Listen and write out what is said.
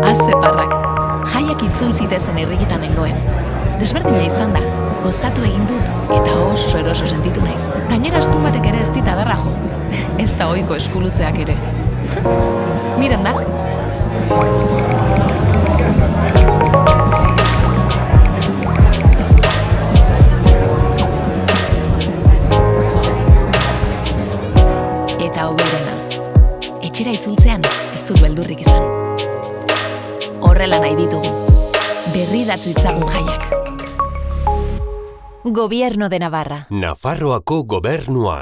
Azeparrak. Jaiak itzul zitezen irrikitan nengoen. Desberdina izan da. Gozatu egin dut eta oso eroso sentitu naiz. Gainera astun batek ere ez dit adarra jo. Ez da ohiko eskulutzeak ere. Miren da. Eta hoberena. Etxera itzultzean ez dut beldurrik izan. Horrela nahi ditugu. Berri datzitzagun jaiak. Gobierno de Navarra. Nafarroako gobernua.